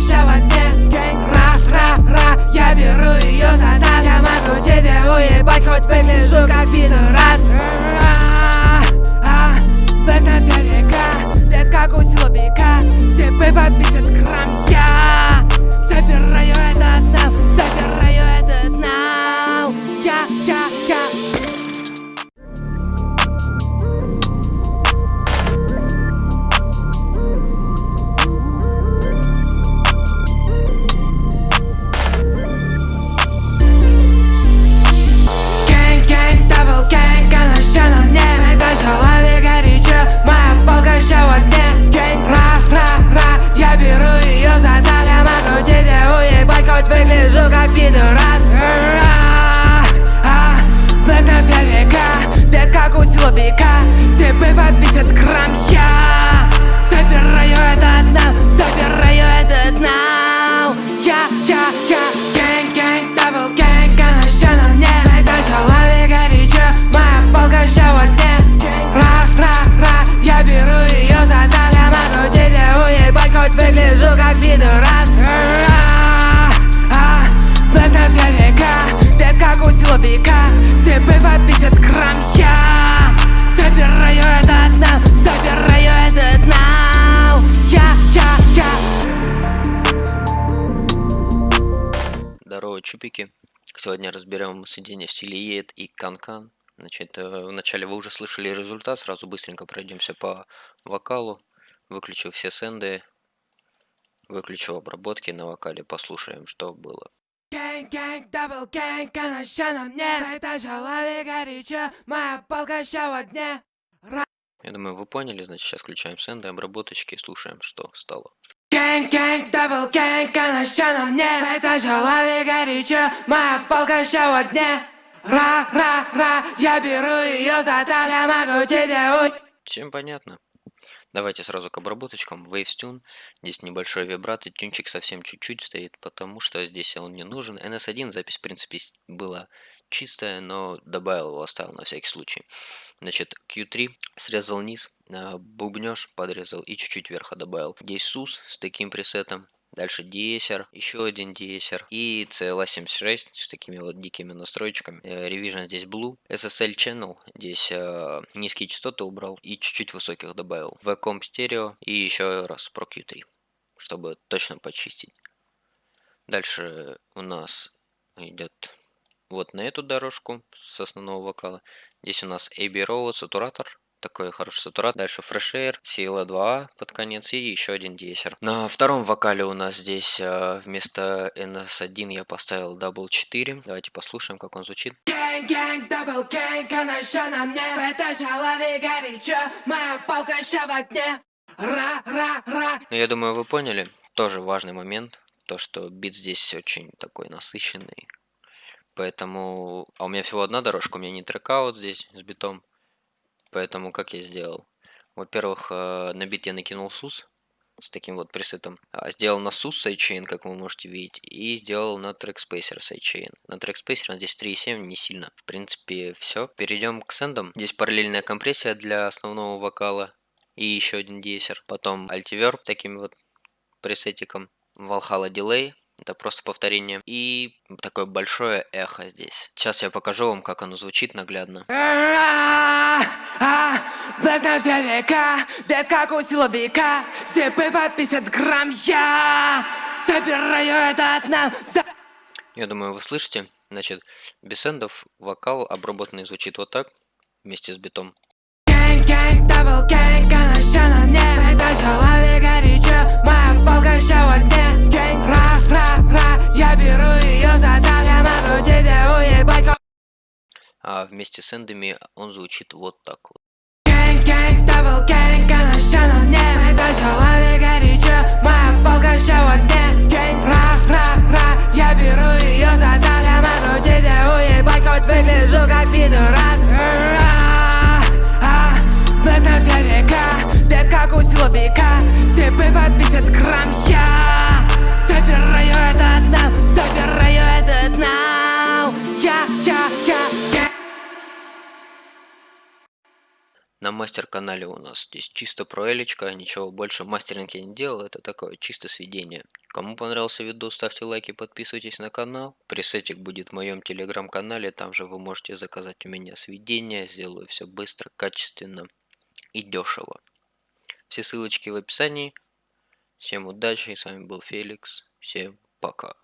ща в силовика Степы по 50 грамм я Забираю этот нам, забираю этот нам Я, я, я Здорово, чупики. Сегодня разберем соединение в и Канкан. Значит, э, вначале вы уже слышали результат, сразу быстренько пройдемся по вокалу. Выключу все сенды, выключу обработки на вокале, послушаем, что было. Гэнг, гэнг, дабл гэнг, она ща на мне Это человек горячо, моя полка ща в огне. Я думаю, вы поняли, значит, сейчас включаем сенды, обработочки и слушаем, что стало. Гэнг, гэнг, дабл гэнг, она ща на мне Это человек горячо, моя полка ща в огне. Ра-ра-ра, я беру ее за тар Я могу тебе уй. Всем понятно. Давайте сразу к обработочкам. Waves Tune. Здесь небольшой вибрат, и тюнчик совсем чуть-чуть стоит, потому что здесь он не нужен. NS1 запись, в принципе, была чистая, но добавил его, оставил на всякий случай. Значит, Q3 срезал низ, а, бубнёж подрезал и чуть-чуть верха добавил. Здесь SUS с таким пресетом. Дальше диесер, еще один диесер и CLA76 с такими вот дикими настройками. Э, Revision здесь Blue, SSL Channel, здесь э, низкие частоты убрал и чуть-чуть высоких добавил. VComp Stereo и еще раз Pro Q3, чтобы точно почистить. Дальше у нас идет вот на эту дорожку с основного вокала. Здесь у нас AB Row сатуратор. Такой хороший сатуратор. Дальше Fresh Air, CLA2 под конец и еще один диесер. На втором вокале у нас здесь э, вместо NS1 я поставил Double 4. Давайте послушаем, как он звучит. На мне горячо, моя в огне Ну, я думаю, вы поняли. Тоже важный момент. То, что бит здесь очень такой насыщенный. Поэтому... А у меня всего одна дорожка, у меня не trackout здесь с битом. Поэтому как я сделал? Во-первых, э, на бит я накинул Soothe с таким вот пресетом. А, Сделал на Soothe sidechain, как вы можете видеть. И сделал на Trackspacer sidechain. На Trackspacer здесь 3.7, не сильно. В принципе, все. Перейдем к сендам. Здесь параллельная компрессия для основного вокала. И еще один диесер. Потом альтиверб таким вот пресетиком. Valhalla Delay. Это просто повторение. И такое большое эхо здесь. Сейчас я покажу вам, как оно звучит наглядно. Без без как у силовика Степы по 50 грамм я Забираю этот нам за- Я думаю, вы слышите. Значит, без сендов вокал обработанный звучит вот так. Вместе с битом. Гэнг, гэнг, дабл гэнг, она на мне Это человек горячо, моя полка ща в огне Гэнг, ра-ра-ра, я беру ее за тар Я могу тебе уебать, А вместе с эндами он звучит вот так вот. Гэнг, гэнг, дабл гэнг, мастер-канале у нас здесь чисто про Элечка, ничего больше мастеринг я не делал, это такое чисто сведение. Кому понравился видос, ставьте лайки, подписывайтесь на канал. Пресетик будет в моем телеграм-канале, там же вы можете заказать у меня сведения, сделаю все быстро, качественно и дешево. Все ссылочки в описании. Всем удачи, с вами был Феликс, всем пока.